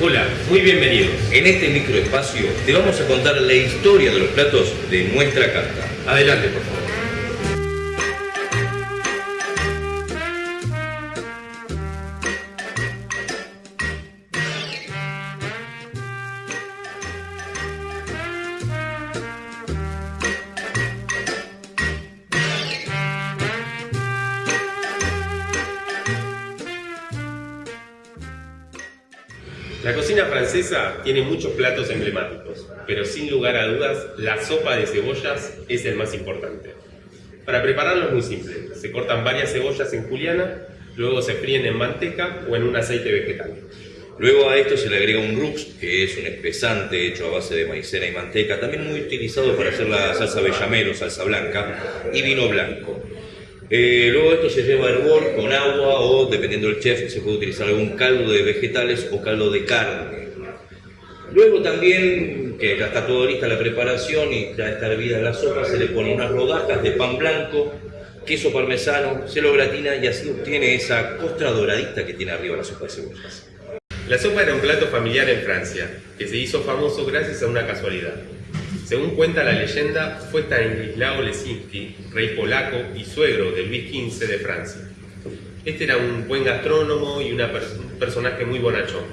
Hola, muy bienvenidos. En este microespacio te vamos a contar la historia de los platos de nuestra carta. Adelante, por favor. La cocina francesa tiene muchos platos emblemáticos, pero sin lugar a dudas, la sopa de cebollas es el más importante. Para prepararlo es muy simple. Se cortan varias cebollas en juliana, luego se fríen en manteca o en un aceite vegetal. Luego a esto se le agrega un rux, que es un espesante hecho a base de maicena y manteca, también muy utilizado para hacer la salsa bechamel salsa blanca, y vino blanco. Eh, luego esto se lleva a hervor con agua o, dependiendo del chef, se puede utilizar algún caldo de vegetales o caldo de carne. Luego también, que ya está todo lista la preparación y ya está hervida la sopa, se le pone unas rodajas de pan blanco, queso parmesano, se lo gratina y así obtiene esa costra doradita que tiene arriba la sopa de cebollas. La sopa era un plato familiar en Francia, que se hizo famoso gracias a una casualidad. Según cuenta la leyenda, fue Stanislao Lesinski, rey polaco y suegro de Luis XV de Francia. Este era un buen gastrónomo y un personaje muy bonachón.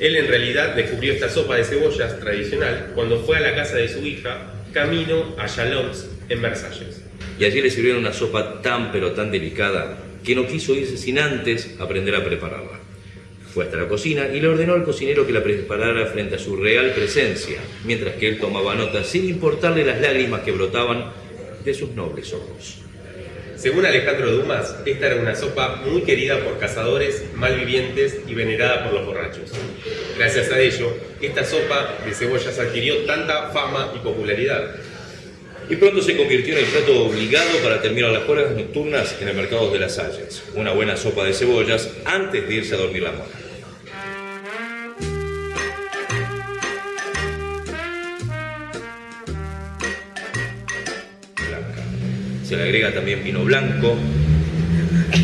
Él en realidad descubrió esta sopa de cebollas tradicional cuando fue a la casa de su hija, camino a Chalons, en Versalles. Y allí le sirvieron una sopa tan pero tan delicada que no quiso irse sin antes aprender a prepararla. Fue hasta la cocina y le ordenó al cocinero que la preparara frente a su real presencia, mientras que él tomaba nota sin importarle las lágrimas que brotaban de sus nobles ojos. Según Alejandro Dumas, esta era una sopa muy querida por cazadores, malvivientes y venerada por los borrachos. Gracias a ello, esta sopa de cebollas adquirió tanta fama y popularidad. Y pronto se convirtió en el plato obligado para terminar las horas nocturnas en el mercado de las Salles. Una buena sopa de cebollas antes de irse a dormir la mona. Blanca. Se le agrega también vino blanco,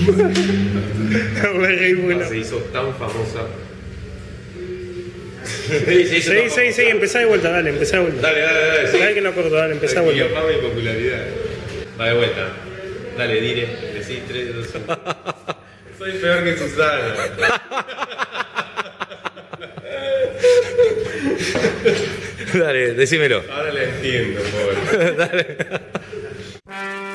Se hizo tan famosa. Sí, sí, Sí, sí, sí, empezá de vuelta, dale, empezá de vuelta. Dale, dale, dale. sí. Dale que no acuerdo, dale, empezá de vuelta. y popularidad. Va de vuelta. Dale, dire. Decí tres, dos, uno. Soy peor que Susana. Dale, decímelo. Ahora la entiendo, pobre.